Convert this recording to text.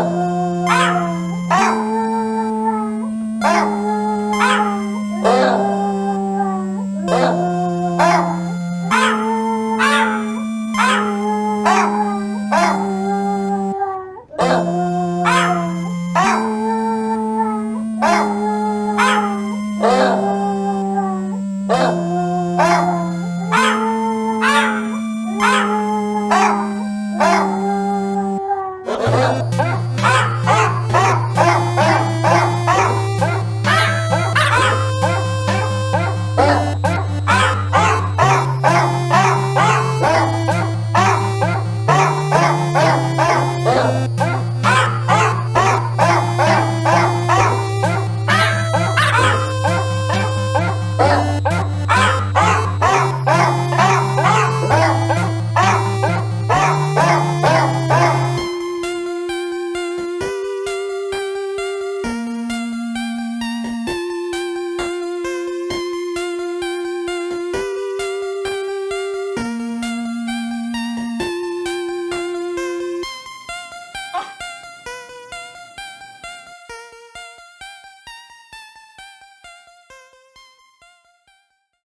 Ah!